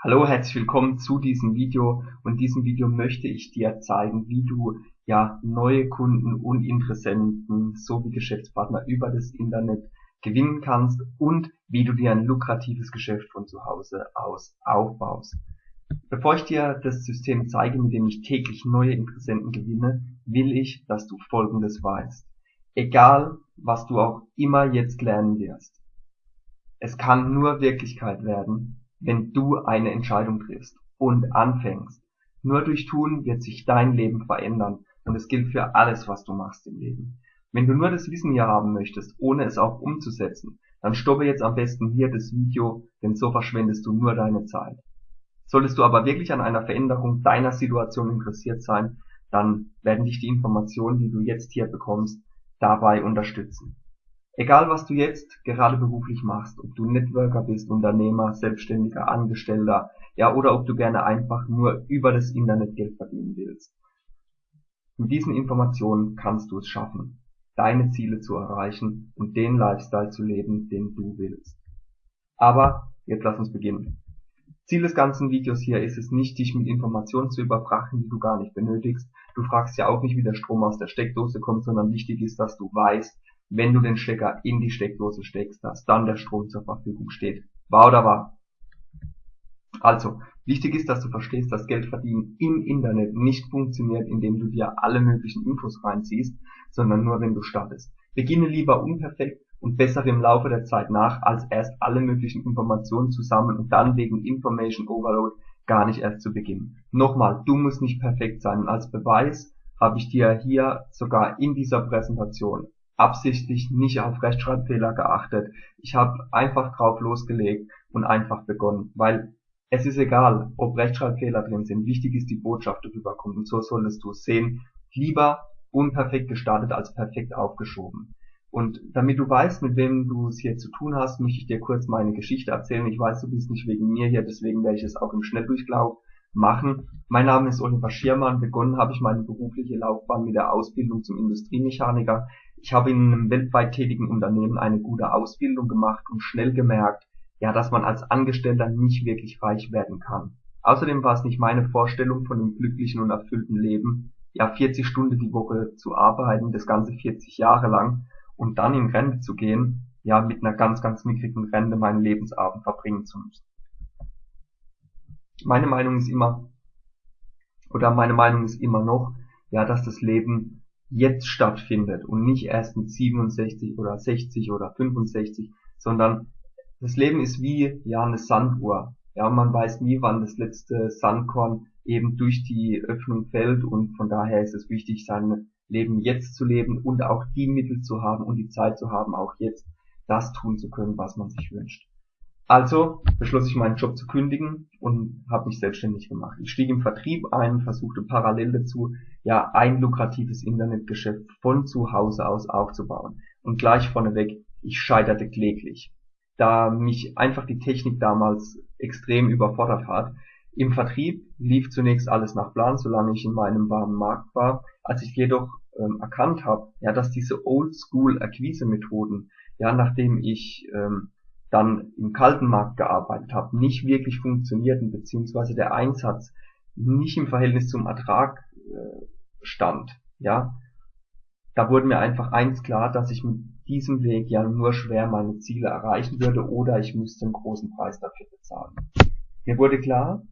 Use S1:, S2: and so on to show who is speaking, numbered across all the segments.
S1: Hallo, herzlich willkommen zu diesem Video und in diesem Video möchte ich dir zeigen, wie du ja neue Kunden und Interessenten sowie Geschäftspartner über das Internet gewinnen kannst und wie du dir ein lukratives Geschäft von zu Hause aus aufbaust. Bevor ich dir das System zeige, mit dem ich täglich neue Interessenten gewinne, will ich, dass du Folgendes weißt. Egal, was du auch immer jetzt lernen wirst. Es kann nur Wirklichkeit werden, wenn du eine Entscheidung triffst und anfängst. Nur durch Tun wird sich dein Leben verändern und es gilt für alles, was du machst im Leben. Wenn du nur das Wissen hier haben möchtest, ohne es auch umzusetzen, dann stoppe jetzt am besten hier das Video, denn so verschwendest du nur deine Zeit. Solltest du aber wirklich an einer Veränderung deiner Situation interessiert sein, dann werden dich die Informationen, die du jetzt hier bekommst, dabei unterstützen. Egal was du jetzt gerade beruflich machst, ob du Networker bist, Unternehmer, Selbstständiger, Angestellter, ja, oder ob du gerne einfach nur über das Internet Geld verdienen willst. Mit diesen Informationen kannst du es schaffen, deine Ziele zu erreichen und den Lifestyle zu leben, den du willst. Aber jetzt lass uns beginnen. Ziel des ganzen Videos hier ist es nicht, dich mit Informationen zu überfrachten, die du gar nicht benötigst. Du fragst ja auch nicht, wie der Strom aus der Steckdose kommt, sondern wichtig ist, dass du weißt, wenn du den Stecker in die Steckdose steckst, dass dann der Strom zur Verfügung steht. Wahr oder wahr? Also, wichtig ist, dass du verstehst, dass Geldverdienen im Internet nicht funktioniert, indem du dir alle möglichen Infos reinziehst, sondern nur wenn du startest. Beginne lieber unperfekt und bessere im Laufe der Zeit nach, als erst alle möglichen Informationen zusammen und dann wegen Information Overload gar nicht erst zu beginnen. Nochmal, du musst nicht perfekt sein als Beweis habe ich dir hier sogar in dieser Präsentation absichtlich nicht auf Rechtschreibfehler geachtet. Ich habe einfach drauf losgelegt und einfach begonnen, weil es ist egal, ob Rechtschreibfehler drin sind. Wichtig ist, die Botschaft rüberkommt und so solltest du es sehen. Lieber unperfekt gestartet als perfekt aufgeschoben. Und damit du weißt, mit wem du es hier zu tun hast, möchte ich dir kurz meine Geschichte erzählen. Ich weiß, du bist nicht wegen mir hier, deswegen werde ich es auch im Schnelldurchlauf machen. Mein Name ist Oliver Schirmann. Begonnen habe ich meine berufliche Laufbahn mit der Ausbildung zum Industriemechaniker. Ich habe in einem weltweit tätigen Unternehmen eine gute Ausbildung gemacht und schnell gemerkt, ja, dass man als Angestellter nicht wirklich reich werden kann. Außerdem war es nicht meine Vorstellung von einem glücklichen und erfüllten Leben, ja 40 Stunden die Woche zu arbeiten, das ganze 40 Jahre lang und dann in Rente zu gehen, ja mit einer ganz, ganz mickrigen Rente meinen Lebensabend verbringen zu müssen. Meine Meinung ist immer, oder meine Meinung ist immer noch, ja, dass das Leben jetzt stattfindet und nicht erst mit 67 oder 60 oder 65, sondern das Leben ist wie ja eine Sanduhr. Ja, man weiß nie, wann das letzte Sandkorn eben durch die Öffnung fällt und von daher ist es wichtig, sein Leben jetzt zu leben und auch die Mittel zu haben und die Zeit zu haben, auch jetzt das tun zu können, was man sich wünscht. Also beschloss ich meinen Job zu kündigen und habe mich selbstständig gemacht. Ich stieg im Vertrieb ein, versuchte parallel dazu ja ein lukratives Internetgeschäft von zu Hause aus aufzubauen. Und gleich vorneweg, ich scheiterte kläglich, da mich einfach die Technik damals extrem überfordert hat. Im Vertrieb lief zunächst alles nach Plan, solange ich in meinem warmen Markt war. Als ich jedoch ähm, erkannt habe, ja, dass diese Oldschool-Akquise-Methoden, ja, nachdem ich ähm, dann im kalten Markt gearbeitet habe, nicht wirklich funktionierten, beziehungsweise der Einsatz nicht im Verhältnis zum Ertrag äh, stand, ja, da wurde mir einfach eins klar, dass ich mit diesem Weg ja nur schwer meine Ziele erreichen würde oder ich müsste einen großen Preis dafür bezahlen. Mir wurde klar,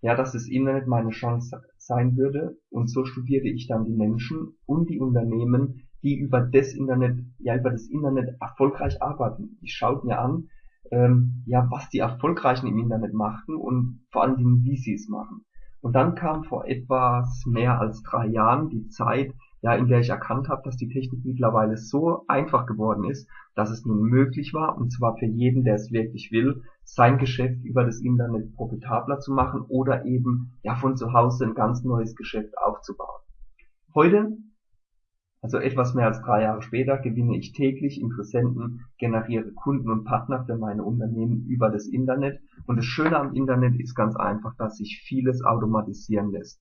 S1: ja, dass das Internet meine Chance sein würde und so studierte ich dann die Menschen und die Unternehmen, die über das Internet, ja, über das Internet erfolgreich arbeiten. Ich schaute mir an, ähm, ja, was die Erfolgreichen im Internet machten und vor allen Dingen, wie sie es machen. Und dann kam vor etwas mehr als drei Jahren die Zeit, ja, in der ich erkannt habe, dass die Technik mittlerweile so einfach geworden ist, dass es nun möglich war, und zwar für jeden, der es wirklich will, sein Geschäft über das Internet profitabler zu machen oder eben ja von zu Hause ein ganz neues Geschäft aufzubauen. Heute also etwas mehr als drei Jahre später gewinne ich täglich Interessenten, generiere Kunden und Partner für meine Unternehmen über das Internet. Und das Schöne am Internet ist ganz einfach, dass sich vieles automatisieren lässt.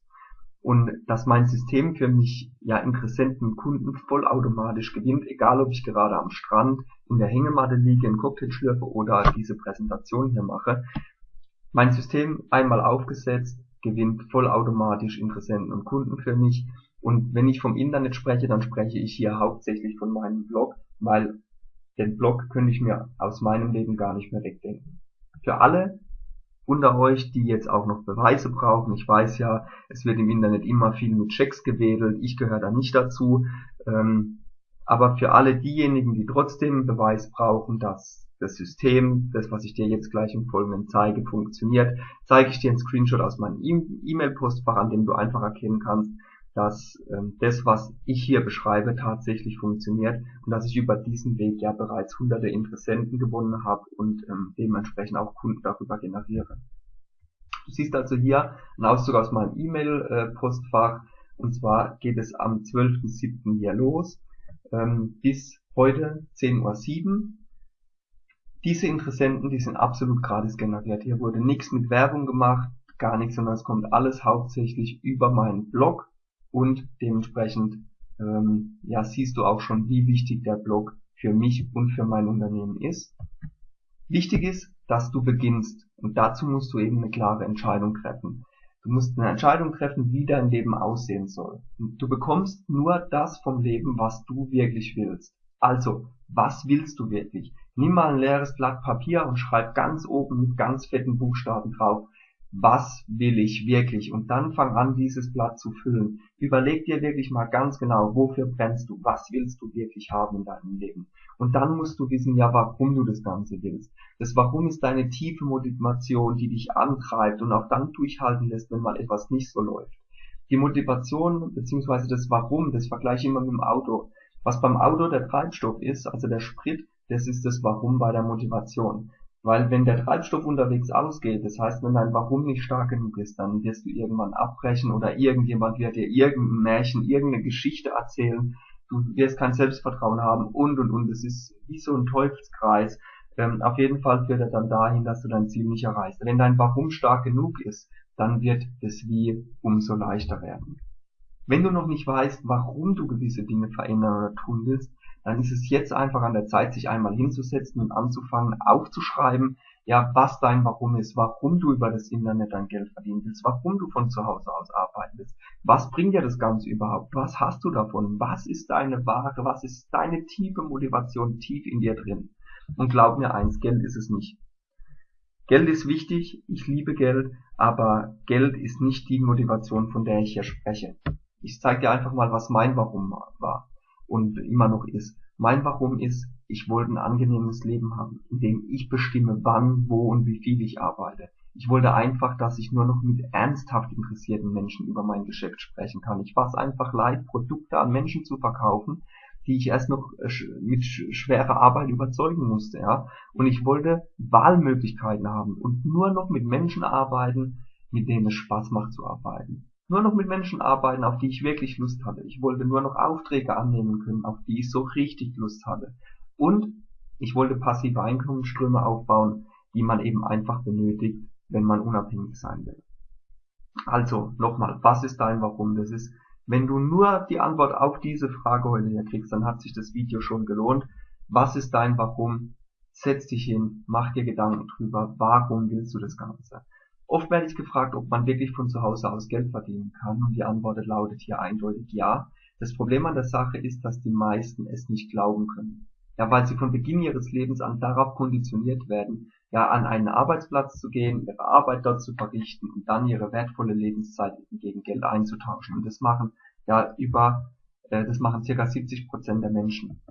S1: Und dass mein System für mich ja Interessenten und Kunden vollautomatisch gewinnt, egal ob ich gerade am Strand, in der Hängematte liege, einen Cocktail schlürfe oder diese Präsentation hier mache. Mein System einmal aufgesetzt, gewinnt vollautomatisch Interessenten und Kunden für mich. Und wenn ich vom Internet spreche, dann spreche ich hier hauptsächlich von meinem Blog, weil den Blog könnte ich mir aus meinem Leben gar nicht mehr wegdenken. Für alle unter euch, die jetzt auch noch Beweise brauchen, ich weiß ja, es wird im Internet immer viel mit Checks gewedelt, ich gehöre da nicht dazu, ähm, aber für alle diejenigen, die trotzdem Beweis brauchen, dass das System, das was ich dir jetzt gleich im Folgenden zeige, funktioniert, zeige ich dir einen Screenshot aus meinem E-Mail-Postfach, an dem du einfach erkennen kannst, dass ähm, das, was ich hier beschreibe, tatsächlich funktioniert und dass ich über diesen Weg ja bereits hunderte Interessenten gewonnen habe und ähm, dementsprechend auch Kunden darüber generiere. Du siehst also hier einen Auszug aus meinem E-Mail-Postfach und zwar geht es am 12.07. hier los ähm, bis heute 10.07 Uhr. Diese Interessenten, die sind absolut gratis generiert. Hier wurde nichts mit Werbung gemacht, gar nichts, sondern es kommt alles hauptsächlich über meinen Blog und dementsprechend ähm, ja, siehst du auch schon, wie wichtig der Blog für mich und für mein Unternehmen ist. Wichtig ist, dass du beginnst und dazu musst du eben eine klare Entscheidung treffen. Du musst eine Entscheidung treffen, wie dein Leben aussehen soll. Du bekommst nur das vom Leben, was du wirklich willst. Also, was willst du wirklich? Nimm mal ein leeres Blatt Papier und schreib ganz oben mit ganz fetten Buchstaben drauf, was will ich wirklich? Und dann fang an, dieses Blatt zu füllen. Überleg dir wirklich mal ganz genau, wofür brennst du? Was willst du wirklich haben in deinem Leben? Und dann musst du wissen, ja, warum du das Ganze willst. Das Warum ist deine tiefe Motivation, die dich antreibt und auch dann durchhalten lässt, wenn mal etwas nicht so läuft. Die Motivation bzw. das Warum, das vergleiche ich immer mit dem Auto. Was beim Auto der Treibstoff ist, also der Sprit, das ist das Warum bei der Motivation. Weil wenn der Treibstoff unterwegs ausgeht, das heißt, wenn dein Warum nicht stark genug ist, dann wirst du irgendwann abbrechen oder irgendjemand wird dir irgendein Märchen, irgendeine Geschichte erzählen, du wirst kein Selbstvertrauen haben und und und. Es ist wie so ein Teufelskreis. Ähm, auf jeden Fall führt er dann dahin, dass du dein Ziel nicht erreichst. Wenn dein Warum stark genug ist, dann wird das Wie umso leichter werden. Wenn du noch nicht weißt, warum du gewisse Dinge verändern oder tun willst, dann ist es jetzt einfach an der Zeit, sich einmal hinzusetzen und anzufangen, aufzuschreiben, ja, was dein Warum ist, warum du über das Internet dein Geld verdienen willst, warum du von zu Hause aus arbeiten willst. Was bringt dir das Ganze überhaupt? Was hast du davon? Was ist deine Ware? Was ist deine tiefe Motivation tief in dir drin? Und glaub mir eins, Geld ist es nicht. Geld ist wichtig, ich liebe Geld, aber Geld ist nicht die Motivation, von der ich hier spreche. Ich zeige dir einfach mal, was mein Warum war und immer noch ist. Mein Warum ist, ich wollte ein angenehmes Leben haben, in dem ich bestimme, wann, wo und wie viel ich arbeite. Ich wollte einfach, dass ich nur noch mit ernsthaft interessierten Menschen über mein Geschäft sprechen kann. Ich war es einfach leid, Produkte an Menschen zu verkaufen, die ich erst noch äh, mit schwerer Arbeit überzeugen musste, ja. Und ich wollte Wahlmöglichkeiten haben und nur noch mit Menschen arbeiten, mit denen es Spaß macht zu arbeiten nur noch mit Menschen arbeiten, auf die ich wirklich Lust hatte. Ich wollte nur noch Aufträge annehmen können, auf die ich so richtig Lust hatte. Und ich wollte passive Einkommensströme aufbauen, die man eben einfach benötigt, wenn man unabhängig sein will. Also nochmal, was ist dein Warum? Das ist, wenn du nur die Antwort auf diese Frage heute hier kriegst, dann hat sich das Video schon gelohnt. Was ist dein Warum? Setz dich hin, mach dir Gedanken drüber, warum willst du das Ganze? Oft werde ich gefragt, ob man wirklich von zu Hause aus Geld verdienen kann und die Antwort lautet hier eindeutig ja. Das Problem an der Sache ist, dass die meisten es nicht glauben können. Ja, weil sie von Beginn ihres Lebens an darauf konditioniert werden, ja, an einen Arbeitsplatz zu gehen, ihre Arbeit dort zu verrichten und dann ihre wertvolle Lebenszeit gegen Geld einzutauschen. Und das machen ja über, äh, das machen circa 70 Prozent der Menschen.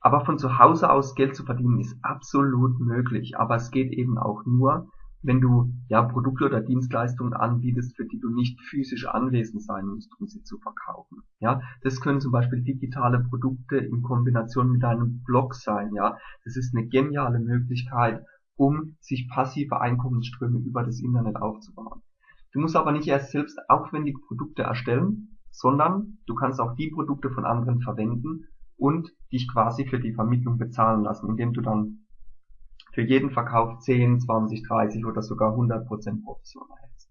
S1: Aber von zu Hause aus Geld zu verdienen ist absolut möglich, aber es geht eben auch nur, wenn du ja Produkte oder Dienstleistungen anbietest, für die du nicht physisch anwesend sein musst, um sie zu verkaufen. Ja, das können zum Beispiel digitale Produkte in Kombination mit deinem Blog sein. Ja, das ist eine geniale Möglichkeit, um sich passive Einkommensströme über das Internet aufzubauen. Du musst aber nicht erst selbst aufwendige Produkte erstellen, sondern du kannst auch die Produkte von anderen verwenden und dich quasi für die Vermittlung bezahlen lassen, indem du dann für jeden Verkauf 10, 20, 30 oder sogar 100% Provision erhältst.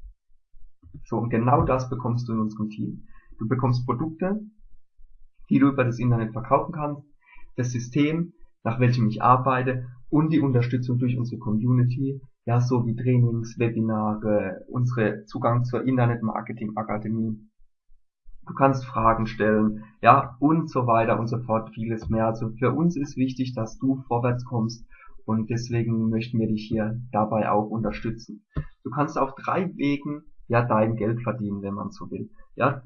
S1: So, und genau das bekommst du in unserem Team. Du bekommst Produkte, die du über das Internet verkaufen kannst, das System, nach welchem ich arbeite und die Unterstützung durch unsere Community, ja, so wie Trainings, Webinare, unsere Zugang zur Internet Marketing Akademie. Du kannst Fragen stellen, ja, und so weiter und so fort, vieles mehr. Also für uns ist wichtig, dass du vorwärts kommst und deswegen möchten wir dich hier dabei auch unterstützen. Du kannst auf drei Wegen ja dein Geld verdienen, wenn man so will. Ja,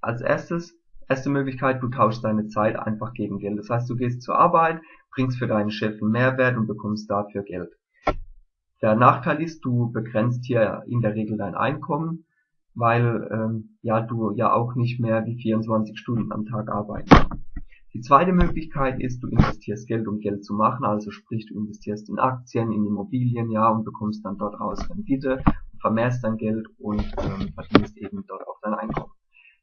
S1: als erstes, erste Möglichkeit, du tauschst deine Zeit einfach gegen Geld. Das heißt, du gehst zur Arbeit, bringst für deinen Chef einen Mehrwert und bekommst dafür Geld. Der Nachteil ist, du begrenzt hier in der Regel dein Einkommen, weil ähm, ja du ja auch nicht mehr wie 24 Stunden am Tag arbeiten kannst. Die zweite Möglichkeit ist, du investierst Geld, um Geld zu machen, also sprich, du investierst in Aktien, in Immobilien, ja, und bekommst dann dort raus Rendite, vermehrst dein Geld und ähm, verdienst eben dort auch dein Einkommen.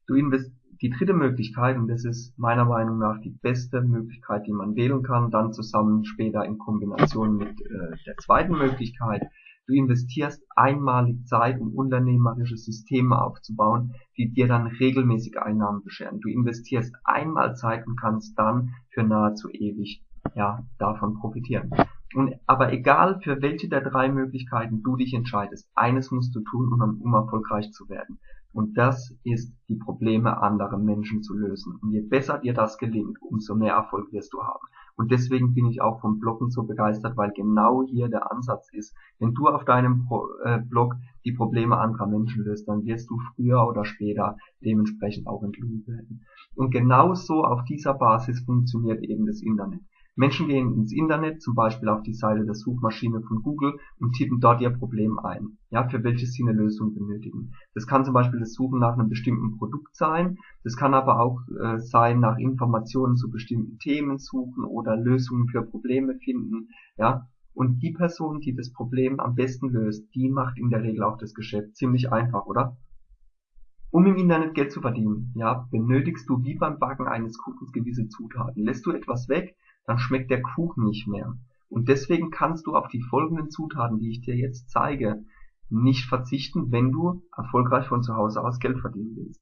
S1: Du invest die dritte Möglichkeit, und das ist meiner Meinung nach die beste Möglichkeit, die man wählen kann, dann zusammen später in Kombination mit äh, der zweiten Möglichkeit, Du investierst einmalig Zeit, um unternehmerische Systeme aufzubauen, die dir dann regelmäßig Einnahmen bescheren. Du investierst einmal Zeit und kannst dann für nahezu ewig ja, davon profitieren. Und, aber egal für welche der drei Möglichkeiten du dich entscheidest, eines musst du tun, um, um erfolgreich zu werden. Und das ist, die Probleme anderer Menschen zu lösen. Und je besser dir das gelingt, umso mehr Erfolg wirst du haben. Und deswegen bin ich auch vom Bloggen so begeistert, weil genau hier der Ansatz ist. Wenn du auf deinem äh, Blog die Probleme anderer Menschen löst, dann wirst du früher oder später dementsprechend auch entlohnt werden. Und genauso auf dieser Basis funktioniert eben das Internet. Menschen gehen ins Internet, zum Beispiel auf die Seite der Suchmaschine von Google und tippen dort ihr Problem ein, ja, für welches sie eine Lösung benötigen. Das kann zum Beispiel das Suchen nach einem bestimmten Produkt sein, das kann aber auch äh, sein, nach Informationen zu bestimmten Themen suchen oder Lösungen für Probleme finden, ja. Und die Person, die das Problem am besten löst, die macht in der Regel auch das Geschäft ziemlich einfach, oder? Um im Internet Geld zu verdienen, ja, benötigst du wie beim Backen eines Kuchens gewisse Zutaten. Lässt du etwas weg, dann schmeckt der Kuchen nicht mehr. Und deswegen kannst du auf die folgenden Zutaten, die ich dir jetzt zeige, nicht verzichten, wenn du erfolgreich von zu Hause aus Geld verdienen willst.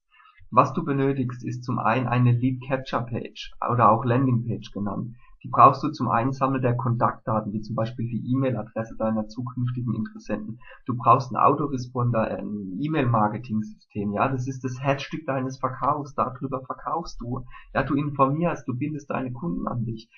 S1: Was du benötigst, ist zum einen eine Lead Capture Page oder auch Landing Page genannt. Die brauchst du zum Einsammeln der Kontaktdaten, wie zum Beispiel die E-Mail-Adresse deiner zukünftigen Interessenten. Du brauchst einen Autoresponder, ein E-Mail-Marketing-System, ja, das ist das Herzstück deines Verkaufs, darüber verkaufst du, ja, du informierst, du bindest deine Kunden an dich.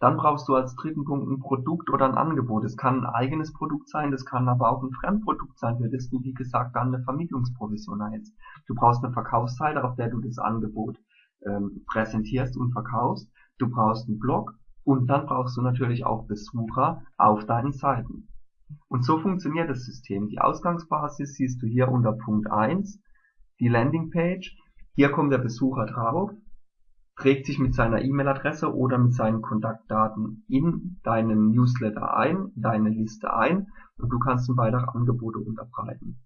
S1: Dann brauchst du als dritten Punkt ein Produkt oder ein Angebot. Es kann ein eigenes Produkt sein, das kann aber auch ein Fremdprodukt sein, für du, wie gesagt, dann eine Vermittlungsprovision erhältst. Du brauchst eine Verkaufsseite, auf der du das Angebot ähm, präsentierst und verkaufst. Du brauchst einen Blog und dann brauchst du natürlich auch Besucher auf deinen Seiten. Und so funktioniert das System. Die Ausgangsbasis siehst du hier unter Punkt 1, die Landingpage. Hier kommt der Besucher drauf trägt sich mit seiner E-Mail-Adresse oder mit seinen Kontaktdaten in deinen Newsletter ein, deine Liste ein und du kannst ihm weitere Angebote unterbreiten.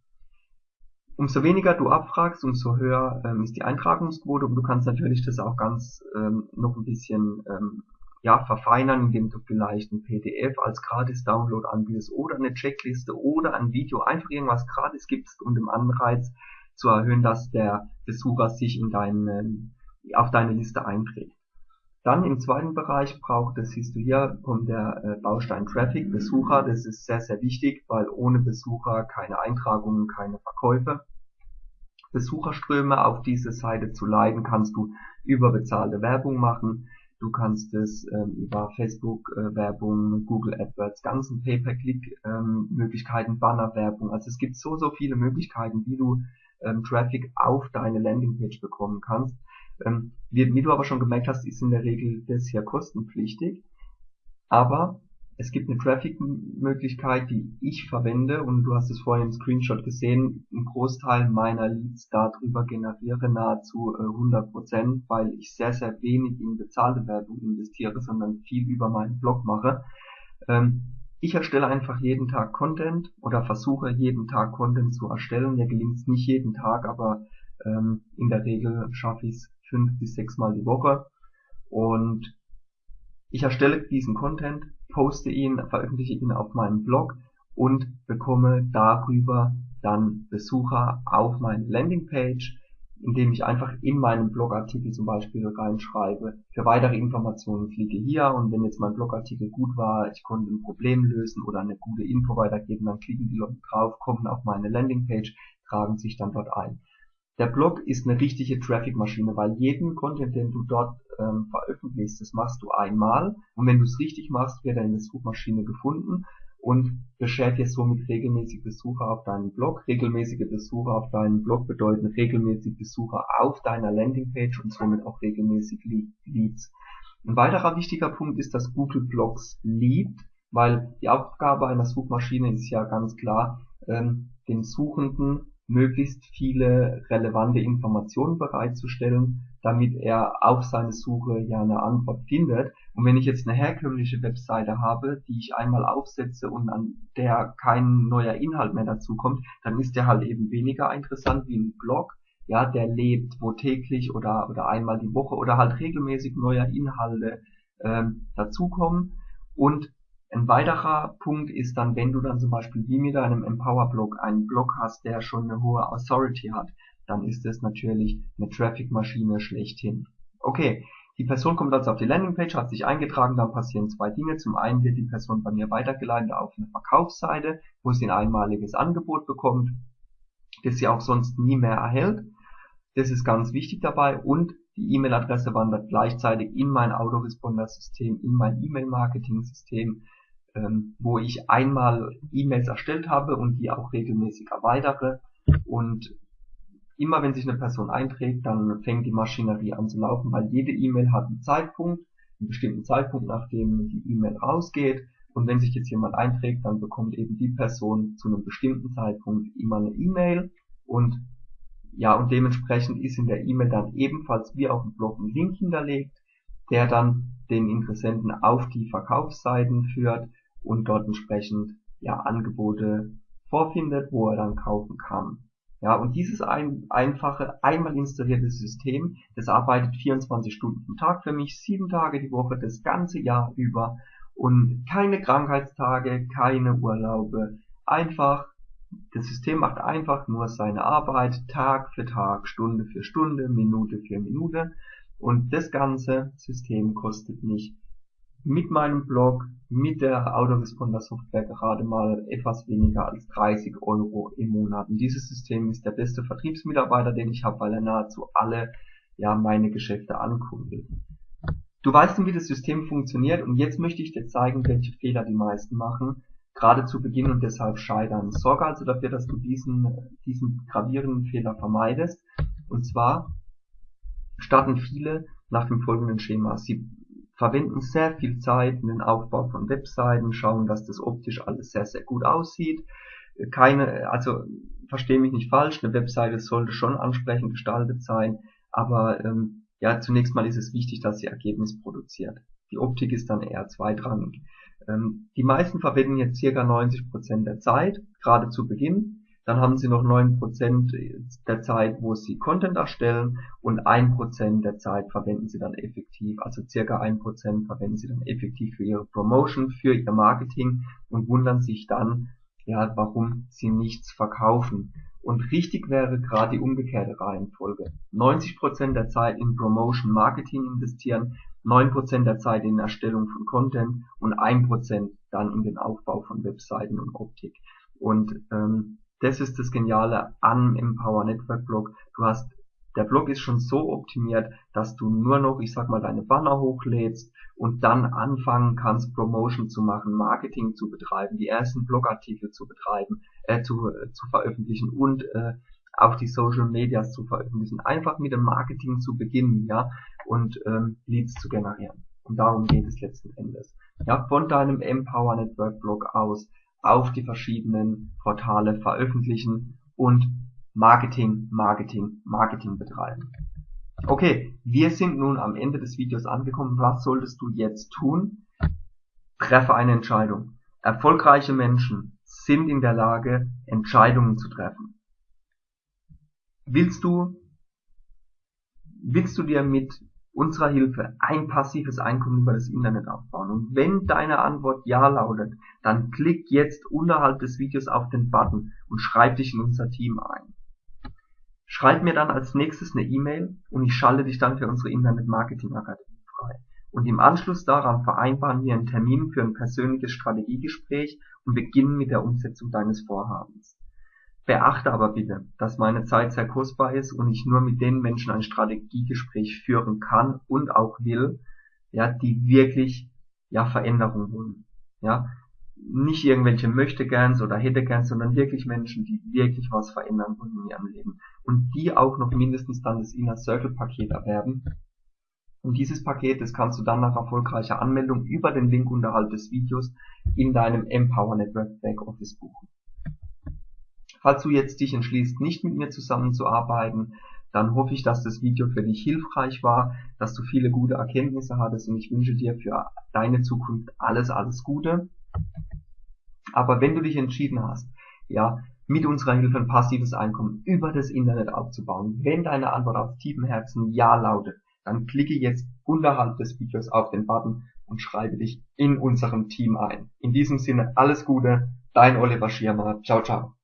S1: Umso weniger du abfragst, umso höher ähm, ist die Eintragungsquote und du kannst natürlich das auch ganz ähm, noch ein bisschen ähm, ja, verfeinern, indem du vielleicht ein PDF als Gratis-Download anbietest oder eine Checkliste oder ein Video, einfach irgendwas gratis gibst, um den Anreiz zu erhöhen, dass der Besucher sich in deinen auf deine Liste einträgt. Dann im zweiten Bereich braucht es, siehst du hier, kommt der äh, Baustein Traffic, Besucher. Das ist sehr, sehr wichtig, weil ohne Besucher keine Eintragungen, keine Verkäufe. Besucherströme auf diese Seite zu leiten, kannst du über bezahlte Werbung machen. Du kannst es ähm, über Facebook-Werbung, äh, Google AdWords, ganzen Pay-per-Click-Möglichkeiten, ähm, Banner-Werbung. Also es gibt so, so viele Möglichkeiten, wie du ähm, Traffic auf deine Landingpage bekommen kannst. Ähm, wie, wie du aber schon gemerkt hast, ist in der Regel das ja kostenpflichtig. Aber es gibt eine Traffic-Möglichkeit, die ich verwende und du hast es vorhin im Screenshot gesehen, ein Großteil meiner Leads darüber generiere nahezu äh, 100%, weil ich sehr, sehr wenig in bezahlte Werbung investiere, sondern viel über meinen Blog mache. Ähm, ich erstelle einfach jeden Tag Content oder versuche jeden Tag Content zu erstellen. Mir gelingt es nicht jeden Tag, aber ähm, in der Regel schaffe ich es fünf bis sechs Mal die Woche. Und ich erstelle diesen Content, poste ihn, veröffentliche ihn auf meinem Blog und bekomme darüber dann Besucher auf meine Landingpage, indem ich einfach in meinem Blogartikel zum Beispiel reinschreibe, für weitere Informationen klicke hier und wenn jetzt mein Blogartikel gut war, ich konnte ein Problem lösen oder eine gute Info weitergeben, dann klicken die Leute drauf, kommen auf meine Landingpage, tragen sich dann dort ein. Der Blog ist eine richtige Traffic-Maschine, weil jeden Content, den du dort ähm, veröffentlichst, das machst du einmal und wenn du es richtig machst, wird er in der Suchmaschine gefunden und beschert dir somit regelmäßig Besucher auf deinen Blog. Regelmäßige Besucher auf deinen Blog bedeuten regelmäßig Besucher auf deiner Landingpage und somit auch regelmäßig Leads. Ein weiterer wichtiger Punkt ist, dass Google Blogs liebt, weil die Aufgabe einer Suchmaschine ist ja ganz klar, ähm, den Suchenden möglichst viele relevante Informationen bereitzustellen, damit er auf seine Suche ja eine Antwort findet. Und wenn ich jetzt eine herkömmliche Webseite habe, die ich einmal aufsetze und an der kein neuer Inhalt mehr dazu kommt, dann ist der halt eben weniger interessant wie ein Blog, ja, der lebt, wo täglich oder, oder einmal die Woche oder halt regelmäßig neue Inhalte ähm, dazukommen. Und ein weiterer Punkt ist dann, wenn du dann zum Beispiel wie mit deinem Empower-Blog einen Blog hast, der schon eine hohe Authority hat, dann ist es natürlich eine Traffic-Maschine schlechthin. Okay, die Person kommt also auf die Landingpage, hat sich eingetragen, dann passieren zwei Dinge. Zum einen wird die Person bei mir weitergeleitet auf eine Verkaufsseite, wo sie ein einmaliges Angebot bekommt, das sie auch sonst nie mehr erhält. Das ist ganz wichtig dabei und die E-Mail-Adresse wandert gleichzeitig in mein Autoresponder-System, in mein E-Mail-Marketing-System ähm, wo ich einmal E-Mails erstellt habe und die auch regelmäßig erweitere. Und immer wenn sich eine Person einträgt, dann fängt die Maschinerie an zu laufen, weil jede E-Mail hat einen Zeitpunkt, einen bestimmten Zeitpunkt, nachdem die E-Mail rausgeht. Und wenn sich jetzt jemand einträgt, dann bekommt eben die Person zu einem bestimmten Zeitpunkt immer eine E-Mail. Und ja, und dementsprechend ist in der E-Mail dann ebenfalls wie auf dem Blog ein Link hinterlegt, der dann den Interessenten auf die Verkaufsseiten führt und dort entsprechend ja Angebote vorfindet, wo er dann kaufen kann. Ja, und dieses ein, einfache, einmal installierte System, das arbeitet 24 Stunden am Tag für mich, sieben Tage die Woche, das ganze Jahr über und keine Krankheitstage, keine Urlaube. Einfach, das System macht einfach nur seine Arbeit Tag für Tag, Stunde für Stunde, Minute für Minute und das ganze System kostet mich mit meinem Blog, mit der Autoresponder Software gerade mal etwas weniger als 30 Euro im Monat. Und dieses System ist der beste Vertriebsmitarbeiter, den ich habe, weil er nahezu alle ja meine Geschäfte ankundet. Du weißt nun, wie das System funktioniert und jetzt möchte ich dir zeigen, welche Fehler die meisten machen, gerade zu Beginn und deshalb scheitern. Sorge also dafür, dass du diesen, diesen gravierenden Fehler vermeidest. Und zwar starten viele nach dem folgenden Schema. Sie verwenden sehr viel Zeit in den Aufbau von Webseiten, schauen, dass das optisch alles sehr, sehr gut aussieht. Keine, also verstehe mich nicht falsch, eine Webseite sollte schon ansprechend gestaltet sein, aber ähm, ja, zunächst mal ist es wichtig, dass sie Ergebnis produziert. Die Optik ist dann eher zweitrangig. Ähm, die meisten verwenden jetzt circa 90% der Zeit, gerade zu Beginn, dann haben Sie noch 9% der Zeit, wo Sie Content erstellen und 1% der Zeit verwenden Sie dann effektiv, also circa 1% verwenden Sie dann effektiv für Ihre Promotion, für Ihr Marketing und wundern sich dann, ja, warum Sie nichts verkaufen. Und richtig wäre gerade die umgekehrte Reihenfolge. 90% der Zeit in Promotion Marketing investieren, 9% der Zeit in Erstellung von Content und 1% dann in den Aufbau von Webseiten und Optik. Und ähm, das ist das Geniale an Empower Network Blog. Du hast, der Blog ist schon so optimiert, dass du nur noch, ich sag mal, deine Banner hochlädst und dann anfangen kannst, Promotion zu machen, Marketing zu betreiben, die ersten Blogartikel zu betreiben, äh, zu, äh, zu veröffentlichen und äh, auch die Social Medias zu veröffentlichen. Einfach mit dem Marketing zu beginnen, ja, und ähm, Leads zu generieren. Und darum geht es letzten Endes. Ja, von deinem Empower Network Blog aus auf die verschiedenen Portale veröffentlichen und Marketing, Marketing, Marketing betreiben. Okay, wir sind nun am Ende des Videos angekommen. Was solltest du jetzt tun? Treffe eine Entscheidung. Erfolgreiche Menschen sind in der Lage, Entscheidungen zu treffen. Willst du, willst du dir mit unserer Hilfe ein passives Einkommen über das Internet aufbauen? Und wenn deine Antwort Ja lautet, dann klick jetzt unterhalb des Videos auf den Button und schreib dich in unser Team ein. Schreib mir dann als nächstes eine E-Mail und ich schalte dich dann für unsere Internet Marketing Akademie frei. Und im Anschluss daran vereinbaren wir einen Termin für ein persönliches Strategiegespräch und beginnen mit der Umsetzung deines Vorhabens. Beachte aber bitte, dass meine Zeit sehr kostbar ist und ich nur mit den Menschen ein Strategiegespräch führen kann und auch will, ja, die wirklich ja Veränderung wollen. Ja, nicht irgendwelche möchte gerns oder hätte gerns, sondern wirklich Menschen, die wirklich was verändern wollen in ihrem Leben und die auch noch mindestens dann das Inner Circle Paket erwerben. Und dieses Paket, das kannst du dann nach erfolgreicher Anmeldung über den Link unterhalb des Videos in deinem Empower Network Backoffice buchen. Falls du jetzt dich entschließt, nicht mit mir zusammenzuarbeiten, dann hoffe ich, dass das Video für dich hilfreich war, dass du viele gute Erkenntnisse hattest und ich wünsche dir für deine Zukunft alles, alles Gute. Aber wenn du dich entschieden hast, ja, mit unserer Hilfe ein passives Einkommen über das Internet aufzubauen, wenn deine Antwort aus tiefem Herzen Ja lautet, dann klicke jetzt unterhalb des Videos auf den Button und schreibe dich in unserem Team ein. In diesem Sinne alles Gute, dein Oliver Schirmer. Ciao, ciao.